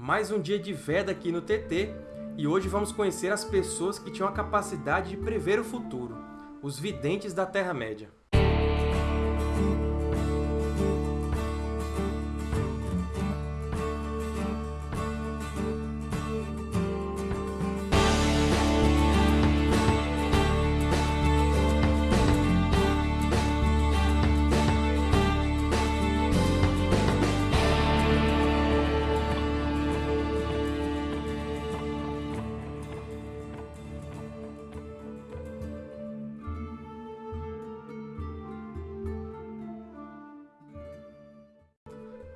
Mais um dia de Veda aqui no TT, e hoje vamos conhecer as pessoas que tinham a capacidade de prever o futuro, os videntes da Terra-média.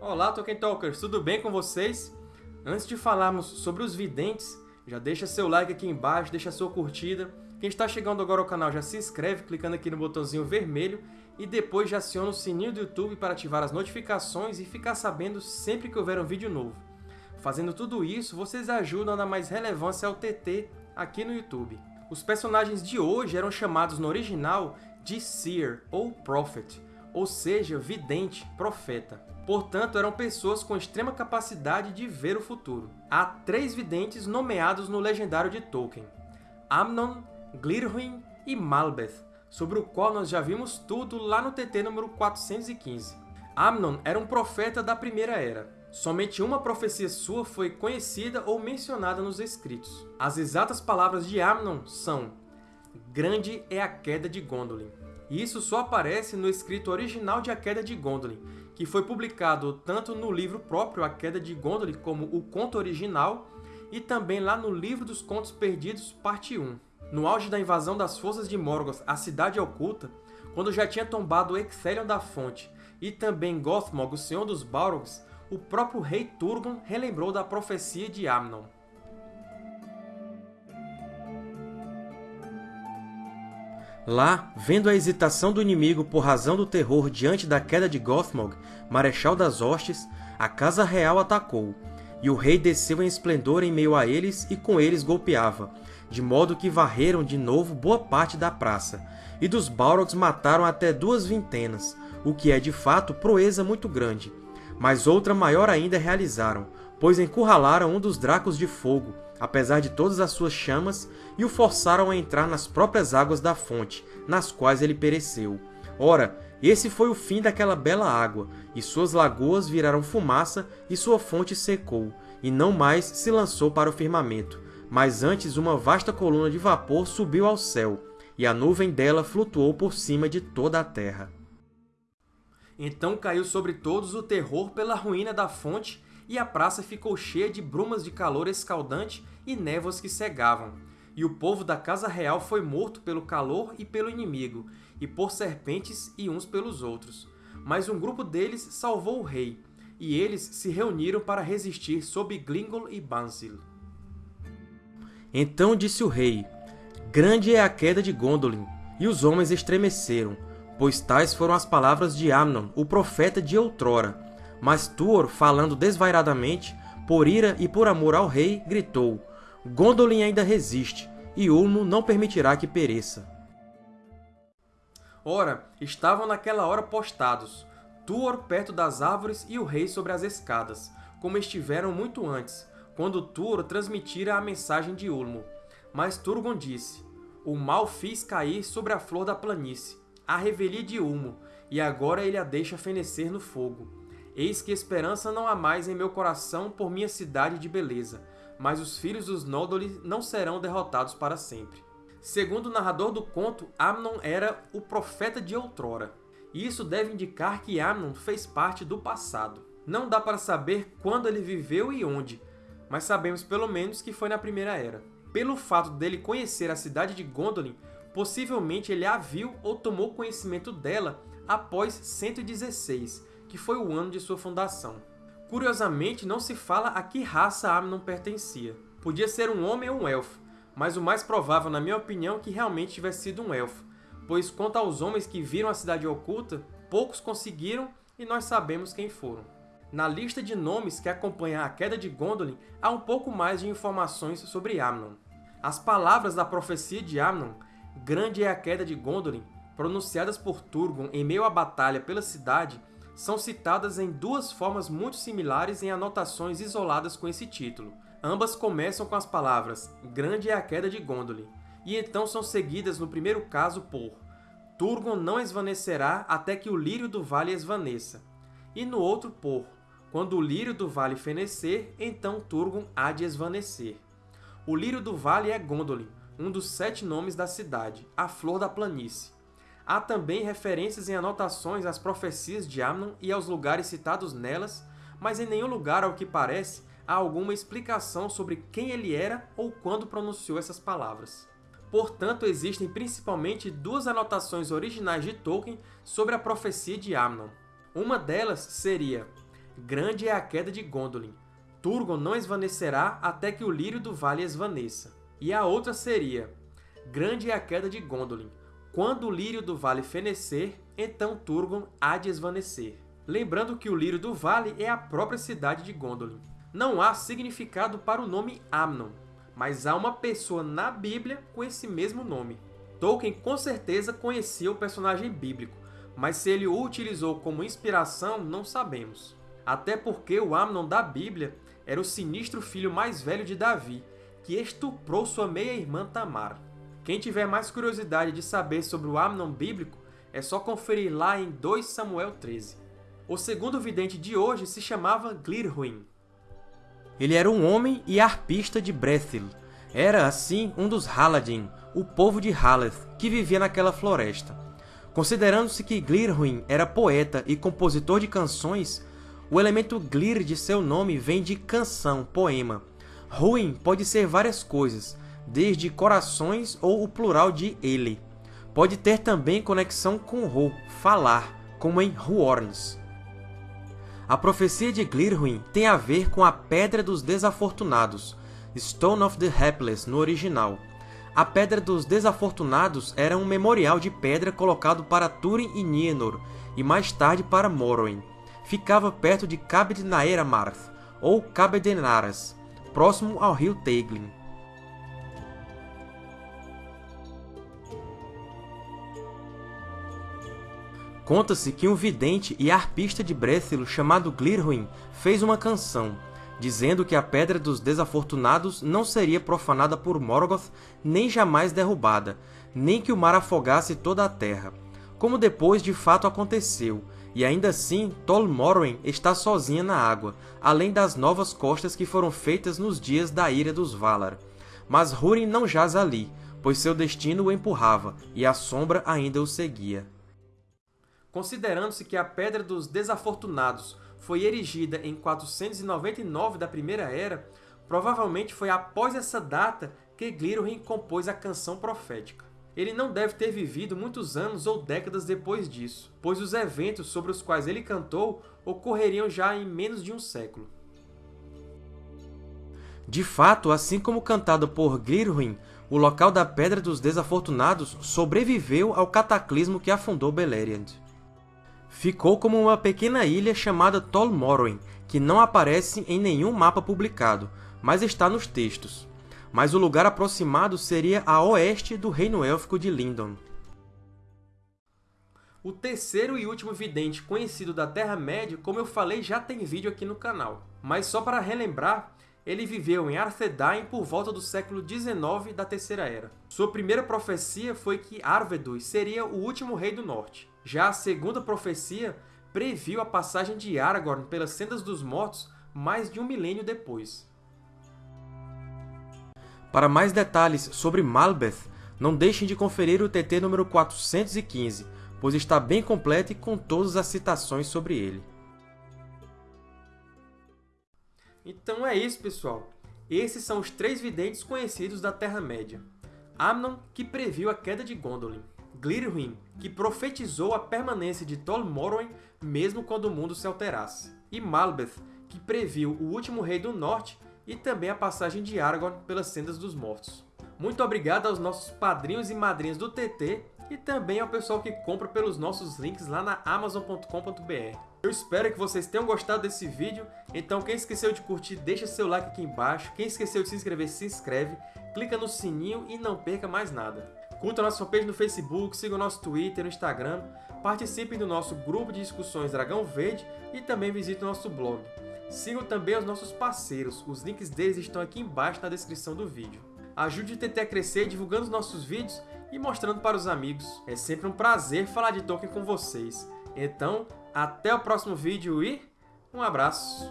Olá, Tolkien Talkers! Tudo bem com vocês? Antes de falarmos sobre os videntes, já deixa seu like aqui embaixo, deixa sua curtida. Quem está chegando agora ao canal já se inscreve clicando aqui no botãozinho vermelho e depois já aciona o sininho do YouTube para ativar as notificações e ficar sabendo sempre que houver um vídeo novo. Fazendo tudo isso, vocês ajudam a dar mais relevância ao TT aqui no YouTube. Os personagens de hoje eram chamados no original de Seer, ou Prophet, ou seja, vidente, profeta. Portanto, eram pessoas com extrema capacidade de ver o futuro. Há três videntes nomeados no legendário de Tolkien, Amnon, Glirhuin e Malbeth, sobre o qual nós já vimos tudo lá no TT número 415. Amnon era um profeta da Primeira Era. Somente uma profecia sua foi conhecida ou mencionada nos escritos. As exatas palavras de Amnon são Grande é a queda de Gondolin. E isso só aparece no escrito original de A Queda de Gondolin, que foi publicado tanto no livro próprio A Queda de Gondolin como o conto original, e também lá no Livro dos Contos Perdidos, parte 1. No auge da invasão das forças de Morgoth à Cidade Oculta, quando já tinha tombado Ecthelion da Fonte e também Gothmog, o Senhor dos Balrogs, o próprio rei Turgon relembrou da profecia de Amnon. Lá, vendo a hesitação do inimigo por razão do terror diante da queda de Gothmog, Marechal das Hostes, a Casa Real atacou, e o rei desceu em esplendor em meio a eles e com eles golpeava, de modo que varreram de novo boa parte da praça, e dos Balrogs mataram até duas vintenas, o que é de fato proeza muito grande. Mas outra maior ainda realizaram, pois encurralaram um dos Dracos de Fogo, apesar de todas as suas chamas, e o forçaram a entrar nas próprias águas da fonte, nas quais ele pereceu. Ora, esse foi o fim daquela bela água, e suas lagoas viraram fumaça, e sua fonte secou, e não mais se lançou para o firmamento, mas antes uma vasta coluna de vapor subiu ao céu, e a nuvem dela flutuou por cima de toda a terra. Então caiu sobre todos o terror pela ruína da fonte e a praça ficou cheia de brumas de calor escaldante e névoas que cegavam. E o povo da casa real foi morto pelo calor e pelo inimigo, e por serpentes e uns pelos outros. Mas um grupo deles salvou o rei, e eles se reuniram para resistir sob Glingol e Bansil. Então disse o rei, Grande é a queda de Gondolin, e os homens estremeceram, pois tais foram as palavras de Amnon, o profeta de outrora, mas Tuor, falando desvairadamente, por ira e por amor ao rei, gritou, Gondolin ainda resiste, e Ulmo não permitirá que pereça. Ora, estavam naquela hora postados, Tuor perto das árvores e o rei sobre as escadas, como estiveram muito antes, quando Tuor transmitira a mensagem de Ulmo. Mas Turgon disse, O mal fiz cair sobre a flor da planície, a revelia de Ulmo, e agora ele a deixa fenecer no fogo. Eis que esperança não há mais em meu coração por minha cidade de beleza, mas os filhos dos Noldor não serão derrotados para sempre. Segundo o narrador do conto, Amnon era o profeta de outrora. E isso deve indicar que Amnon fez parte do passado. Não dá para saber quando ele viveu e onde, mas sabemos pelo menos que foi na Primeira Era. Pelo fato dele conhecer a cidade de Gondolin, possivelmente ele a viu ou tomou conhecimento dela após 116, que foi o ano de sua fundação. Curiosamente, não se fala a que raça Amnon pertencia. Podia ser um homem ou um elfo, mas o mais provável, na minha opinião, é que realmente tivesse sido um elfo, pois quanto aos homens que viram a Cidade Oculta, poucos conseguiram e nós sabemos quem foram. Na lista de nomes que acompanha a queda de Gondolin, há um pouco mais de informações sobre Amnon. As palavras da profecia de Amnon, grande é a queda de Gondolin, pronunciadas por Turgon em meio à batalha pela cidade, são citadas em duas formas muito similares em anotações isoladas com esse título. Ambas começam com as palavras Grande é a queda de Gondolin, e então são seguidas no primeiro caso por Turgon não esvanecerá até que o lírio do vale esvaneça, e no outro por Quando o lírio do vale fenecer, então Turgon há de esvanecer. O lírio do vale é Gondolin, um dos sete nomes da cidade, a flor da planície. Há também referências em anotações às profecias de Amnon e aos lugares citados nelas, mas em nenhum lugar, ao que parece, há alguma explicação sobre quem ele era ou quando pronunciou essas palavras. Portanto, existem principalmente duas anotações originais de Tolkien sobre a profecia de Amnon. Uma delas seria Grande é a queda de Gondolin. Turgon não esvanecerá até que o lírio do vale esvaneça. E a outra seria Grande é a queda de Gondolin. Quando o lírio do vale fenecer, então Turgon há de esvanecer. Lembrando que o lírio do vale é a própria cidade de Gondolin. Não há significado para o nome Amnon, mas há uma pessoa na Bíblia com esse mesmo nome. Tolkien com certeza conhecia o personagem bíblico, mas se ele o utilizou como inspiração, não sabemos. Até porque o Amnon da Bíblia era o sinistro filho mais velho de Davi, que estuprou sua meia-irmã Tamar. Quem tiver mais curiosidade de saber sobre o Amnon bíblico, é só conferir lá em 2 Samuel 13. O segundo vidente de hoje se chamava Glirhuin. Ele era um homem e arpista de Brethil. Era, assim, um dos Haladin, o povo de Haleth, que vivia naquela floresta. Considerando-se que Glirhuin era poeta e compositor de canções, o elemento Glir de seu nome vem de canção, poema. Ruin pode ser várias coisas, desde corações ou o plural de ele. Pode ter também conexão com Ro, falar, como em Huorns. A profecia de Glirhuin tem a ver com a Pedra dos Desafortunados, Stone of the Hapless no original. A Pedra dos Desafortunados era um memorial de pedra colocado para Túrin e Nienor, e mais tarde para Morrowind. Ficava perto de Cabed Naeramarth, ou Cabedenaras, próximo ao rio Teiglin. Conta-se que um vidente e arpista de Brethil chamado Glirhuin fez uma canção, dizendo que a Pedra dos Desafortunados não seria profanada por Morgoth nem jamais derrubada, nem que o mar afogasse toda a terra, como depois de fato aconteceu, e ainda assim Tol Morwen está sozinha na água, além das novas costas que foram feitas nos dias da ira dos Valar. Mas Húrin não jaz ali, pois seu destino o empurrava, e a sombra ainda o seguia. Considerando-se que a Pedra dos Desafortunados foi erigida em 499 da Primeira Era, provavelmente foi após essa data que Glirwin compôs a canção profética. Ele não deve ter vivido muitos anos ou décadas depois disso, pois os eventos sobre os quais ele cantou ocorreriam já em menos de um século. De fato, assim como cantado por Glirwin, o local da Pedra dos Desafortunados sobreviveu ao cataclismo que afundou Beleriand ficou como uma pequena ilha chamada Tol Morrowind, que não aparece em nenhum mapa publicado, mas está nos textos. Mas o lugar aproximado seria a oeste do Reino Élfico de Lindon. O terceiro e último vidente conhecido da Terra-média, como eu falei, já tem vídeo aqui no canal. Mas só para relembrar, ele viveu em Arthedain por volta do século XIX da Terceira Era. Sua primeira profecia foi que Arvedus seria o último rei do Norte. Já a segunda profecia previu a passagem de Aragorn pelas Sendas dos Mortos mais de um milênio depois. Para mais detalhes sobre Malbeth, não deixem de conferir o TT número 415, pois está bem completo e com todas as citações sobre ele. Então é isso, pessoal. Esses são os três videntes conhecidos da Terra-média. Amnon, que previu a queda de Gondolin. Glirhuin, que profetizou a permanência de Tol Morrowind mesmo quando o mundo se alterasse. E Malbeth, que previu o último rei do Norte e também a passagem de Aragorn pelas Sendas dos Mortos. Muito obrigado aos nossos padrinhos e madrinhas do TT e também ao pessoal que compra pelos nossos links lá na Amazon.com.br. Eu espero que vocês tenham gostado desse vídeo, então quem esqueceu de curtir, deixa seu like aqui embaixo, quem esqueceu de se inscrever, se inscreve, clica no sininho e não perca mais nada. Curta a nossa fanpage no Facebook, siga o nosso Twitter, no Instagram, participem do nosso grupo de discussões Dragão Verde e também visitem o nosso blog. Sigam também os nossos parceiros, os links deles estão aqui embaixo na descrição do vídeo. Ajude o TT a crescer divulgando os nossos vídeos e mostrando para os amigos. É sempre um prazer falar de Tolkien com vocês. Então, até o próximo vídeo e um abraço!